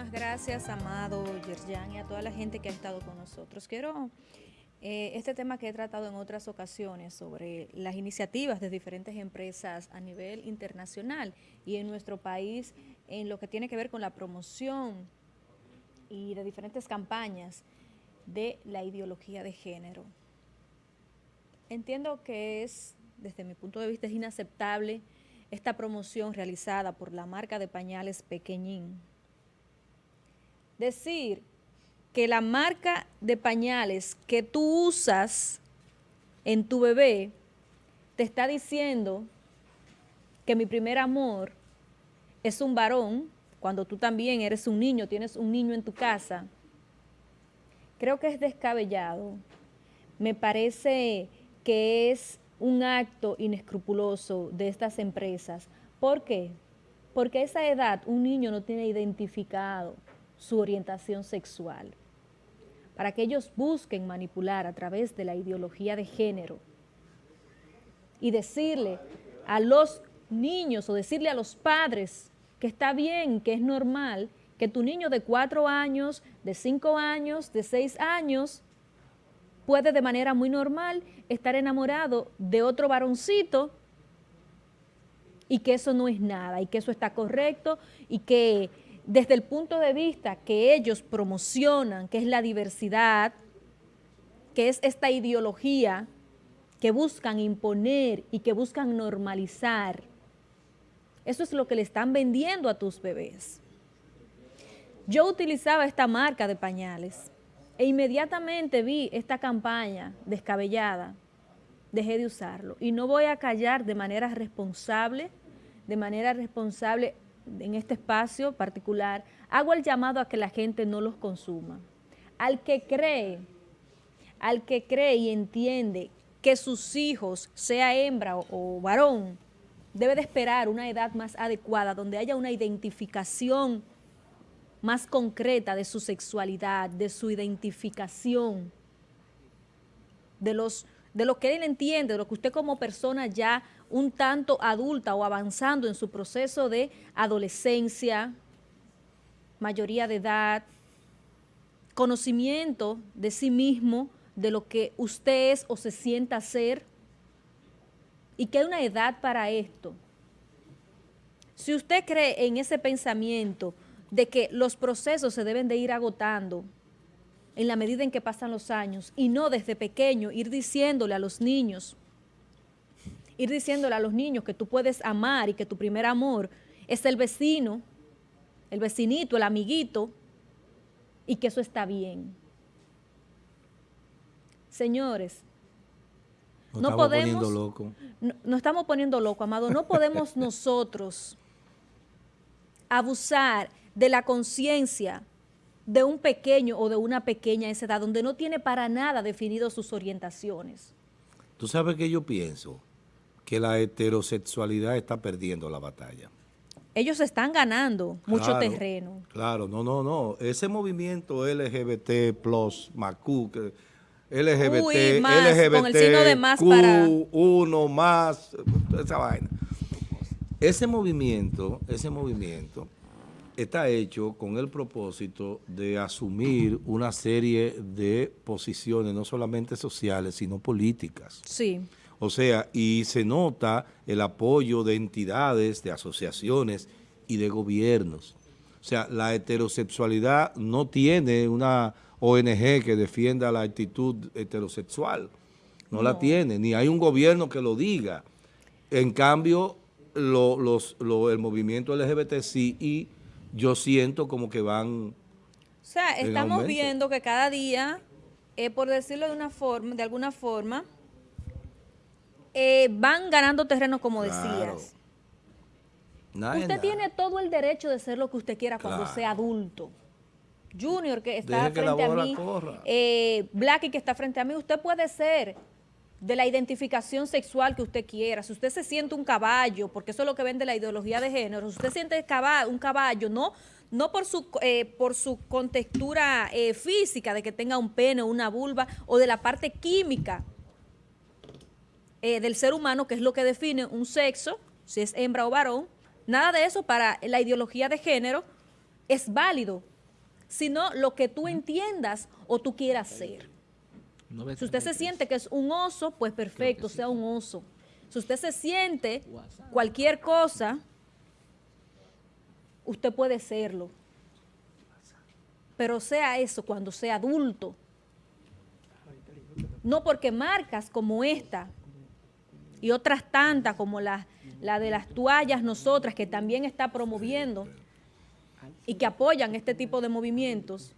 Muchísimas gracias, Amado, Yerjan y a toda la gente que ha estado con nosotros. Quiero, eh, este tema que he tratado en otras ocasiones sobre las iniciativas de diferentes empresas a nivel internacional y en nuestro país en lo que tiene que ver con la promoción y de diferentes campañas de la ideología de género. Entiendo que es, desde mi punto de vista, es inaceptable esta promoción realizada por la marca de pañales Pequeñín, decir que la marca de pañales que tú usas en tu bebé te está diciendo que mi primer amor es un varón, cuando tú también eres un niño, tienes un niño en tu casa, creo que es descabellado. Me parece que es un acto inescrupuloso de estas empresas. ¿Por qué? Porque a esa edad un niño no tiene identificado su orientación sexual, para que ellos busquen manipular a través de la ideología de género y decirle a los niños o decirle a los padres que está bien, que es normal, que tu niño de cuatro años, de cinco años, de seis años, puede de manera muy normal estar enamorado de otro varoncito y que eso no es nada y que eso está correcto y que desde el punto de vista que ellos promocionan, que es la diversidad, que es esta ideología que buscan imponer y que buscan normalizar, eso es lo que le están vendiendo a tus bebés. Yo utilizaba esta marca de pañales e inmediatamente vi esta campaña descabellada, dejé de usarlo. Y no voy a callar de manera responsable, de manera responsable en este espacio particular, hago el llamado a que la gente no los consuma. Al que cree, al que cree y entiende que sus hijos, sea hembra o, varón, debe de esperar una edad más adecuada, donde haya una identificación más concreta de su sexualidad, de su identificación, de, los, de lo que él entiende, de lo que usted como persona ya un tanto adulta o avanzando en su proceso de adolescencia, mayoría de edad, conocimiento de sí mismo, de lo que usted es o se sienta ser, y que hay una edad para esto. Si usted cree en ese pensamiento de que los procesos se deben de ir agotando en la medida en que pasan los años y no desde pequeño ir diciéndole a los niños ir diciéndole a los niños que tú puedes amar y que tu primer amor es el vecino, el vecinito, el amiguito, y que eso está bien. Señores, no, podemos... Loco. No, no estamos poniendo loco, amado. No podemos nosotros abusar de la conciencia de un pequeño o de una pequeña a esa edad, donde no tiene para nada definido sus orientaciones. ¿Tú sabes qué yo pienso? que la heterosexualidad está perdiendo la batalla. Ellos están ganando mucho terreno. Claro, no, no, no. Ese movimiento LGBT plus, MACU, LGBT, Uy, más, LGBT, con el signo de más para... uno más, esa vaina. Ese movimiento, ese movimiento está hecho con el propósito de asumir una serie de posiciones, no solamente sociales, sino políticas. Sí. O sea, y se nota el apoyo de entidades, de asociaciones y de gobiernos. O sea, la heterosexualidad no tiene una ONG que defienda la actitud heterosexual. No, la tiene, ni hay un gobierno que lo diga. En cambio, los, el movimiento LGBT sí y yo siento como que van... O sea, estamos viendo que cada día, eh, por decirlo de una forma, de alguna forma, eh, van ganando terreno, como decías. usted tiene todo el derecho de ser lo que usted quiera cuando sea adulto. Junior, que está frente a mí, eh, Blacky, que está frente a mí, usted puede ser de la identificación sexual que usted quiera. Si usted se siente un caballo, porque eso es lo que vende la ideología de género, si usted siente un caballo, no no por su, eh, por su contextura eh, física, de que tenga un pene o una vulva, o de la parte química eh, del ser humano, que es lo que define un sexo, si es hembra o varón, nada de eso para la ideología de género es válido. sino lo que tú entiendas o tú quieras ser. Si usted se siente que es un oso, pues perfecto, sea un oso. Si usted se siente cualquier cosa, usted puede serlo. Pero sea eso cuando sea adulto. No porque marcas como esta y otras tantas como la, la de las toallas nosotras que también está promoviendo y que apoyan este tipo de movimientos,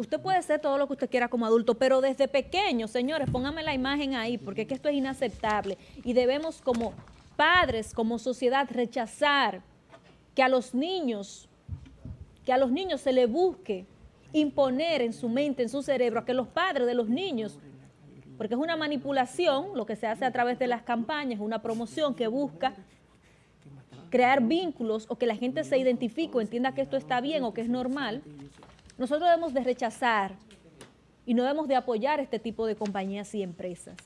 Usted puede ser todo lo que usted quiera como adulto, pero desde pequeño, señores, póngame la imagen ahí, porque es que esto es inaceptable. Y debemos como padres, como sociedad, rechazar que a los niños, que a los niños se le busque imponer en su mente, en su cerebro, a que los padres de los niños, porque es una manipulación, lo que se hace a través de las campañas, una promoción que busca crear vínculos o que la gente se identifique o entienda que esto está bien o que es normal, nosotros debemos de rechazar y no debemos de apoyar este tipo de compañías y empresas.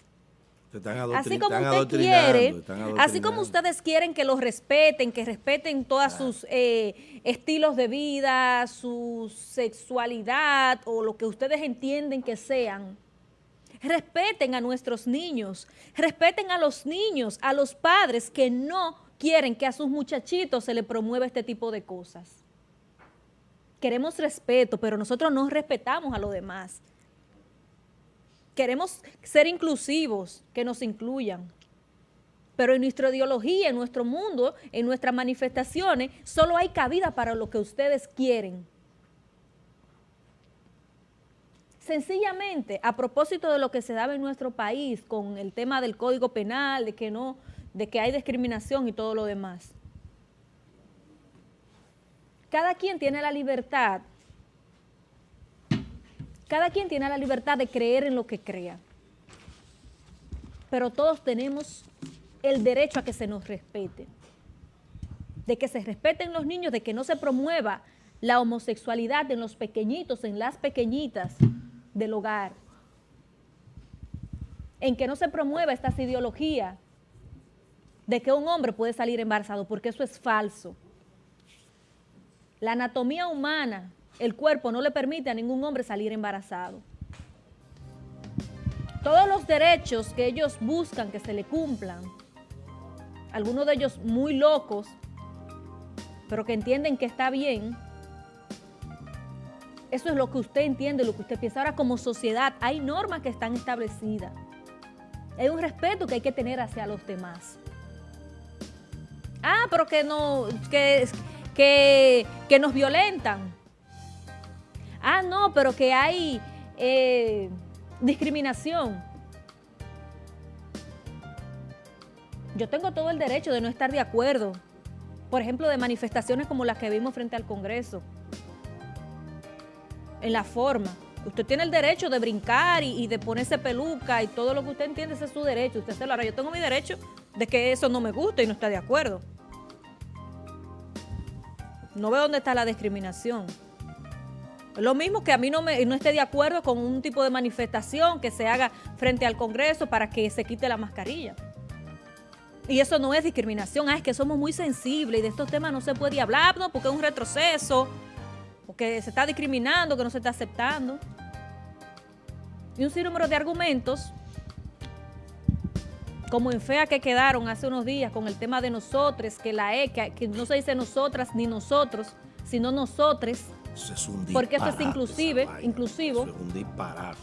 Así como usted quiere, así como ustedes quieren que los respeten, que respeten todos sus eh, estilos de vida, su sexualidad o lo que ustedes entienden que sean, respeten a nuestros niños, respeten a los niños, a los padres que no quieren que a sus muchachitos se les promueva este tipo de cosas queremos respeto, pero nosotros no respetamos a los demás. Queremos ser inclusivos, que nos incluyan. Pero en nuestra ideología, en nuestro mundo, en nuestras manifestaciones, solo hay cabida para lo que ustedes quieren. Sencillamente, a propósito de lo que se daba en nuestro país con el tema del Código Penal, de que no, de que hay discriminación y todo lo demás cada quien tiene la libertad, cada quien tiene la libertad de creer en lo que crea, pero todos tenemos el derecho a que se nos respete, de que se respeten los niños, de que no se promueva la homosexualidad en los pequeñitos, en las pequeñitas del hogar, en que no se promueva esta ideología de que un hombre puede salir embarazado, porque eso es falso. La anatomía humana, el cuerpo no le permite a ningún hombre salir embarazado. Todos los derechos que ellos buscan que se le cumplan, algunos de ellos muy locos, pero que entienden que está bien, eso es lo que usted entiende, lo que usted piensa. Ahora, como sociedad, hay normas que están establecidas. Hay un respeto que hay que tener hacia los demás. Ah, pero que no, que, que, nos violentan. Ah, no, pero que hay eh, discriminación. Yo tengo todo el derecho de no estar de acuerdo. Por ejemplo, de manifestaciones como las que vimos frente al Congreso. En la forma. Usted tiene el derecho de brincar y, de ponerse peluca y todo lo que usted entiende, ese es su derecho. Usted se lo hará. Yo tengo mi derecho de que eso no me guste y no está de acuerdo. No veo dónde está la discriminación. Lo mismo que a mí no, me, no esté de acuerdo con un tipo de manifestación que se haga frente al Congreso para que se quite la mascarilla. Y eso no es discriminación, ah, es que somos muy sensibles y de estos temas no se puede hablar, no, porque es un retroceso, porque se está discriminando, que no se está aceptando. Y un sinnúmero de argumentos como en fea que quedaron hace unos días con el tema de nosotros, que la E, que, no se dice nosotras ni nosotros, sino nosotres, es un porque eso es inclusive, inclusivo. es un disparate.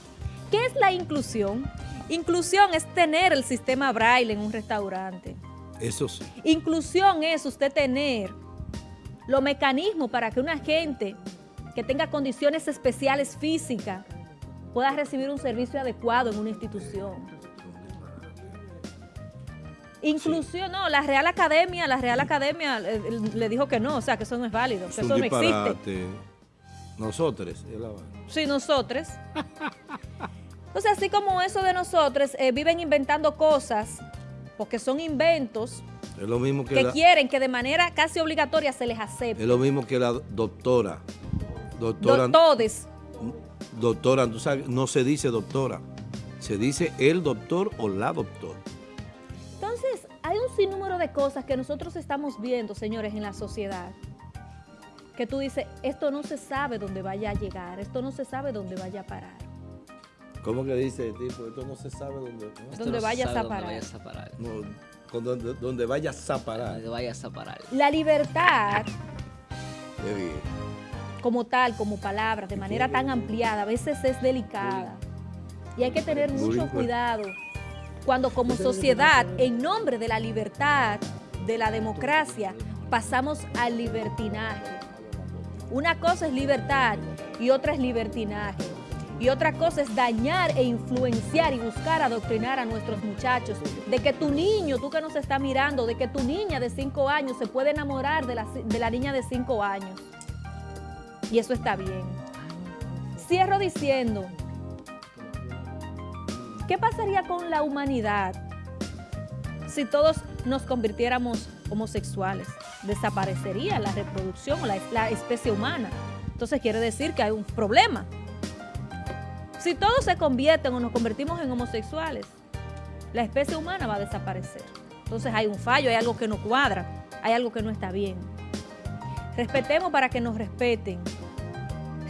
¿Qué es la inclusión? Inclusión es tener el sistema braille en un restaurante. Eso sí. Inclusión es usted tener los mecanismos para que una gente que tenga condiciones especiales físicas pueda recibir un servicio adecuado en una institución. Inclusión, no, la Real Academia, la Real Academia eh, le, dijo que no, o sea, que eso no es válido, que eso no existe. Nosotros. Sí, nosotros. sea, así como eso de nosotros, eh, viven inventando cosas, porque son inventos, es lo mismo que, que quieren que de manera casi obligatoria se les acepte. Es lo mismo que la doctora. Doctora. Doctores. Doctora, tú sabes, no se dice doctora, se dice el doctor o la doctora hay un sinnúmero de cosas que nosotros estamos viendo, señores, en la sociedad, que tú dices, esto no se sabe dónde vaya a llegar, esto no se sabe dónde vaya a parar. ¿Cómo que dice el tipo? Esto no se sabe dónde... ¿no? Donde no vayas, a dónde parar. vayas a parar. No, con donde, donde vayas a parar. Donde vayas a parar. La libertad Qué bien. como tal, como palabra, de manera tan ampliada, a veces es delicada. Y hay que tener mucho cuidado cuando como sociedad, en nombre de la libertad, de la democracia, pasamos al libertinaje. Una cosa es libertad y otra es libertinaje. Y otra cosa es dañar e influenciar y buscar adoctrinar a nuestros muchachos. De que tu niño, tú que nos está mirando, de que tu niña de 5 años se puede enamorar de la, de la niña de 5 años. Y eso está bien. Cierro diciendo, ¿qué pasaría con la humanidad si todos nos convirtiéramos homosexuales? Desaparecería la reproducción o la, la especie humana. Entonces quiere decir que hay un problema. Si todos se convierten o nos convertimos en homosexuales, la especie humana va a desaparecer. Entonces hay un fallo, hay algo que no cuadra, hay algo que no está bien. Respetemos para que nos respeten.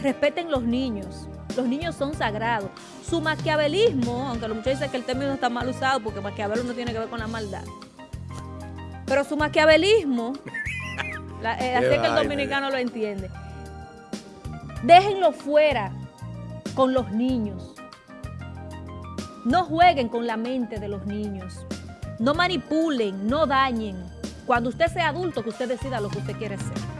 Respeten los niños. Los niños son sagrados. Su maquiavelismo, aunque los muchachos dicen que el término está mal usado porque maquiavelo no tiene que ver con la maldad. Pero su maquiavelismo, la- eh, así es que el dominicano lo entiende. Déjenlo fuera con los niños. No jueguen con la mente de los niños. No manipulen, no dañen. Cuando usted sea adulto, que usted decida lo que usted quiere ser.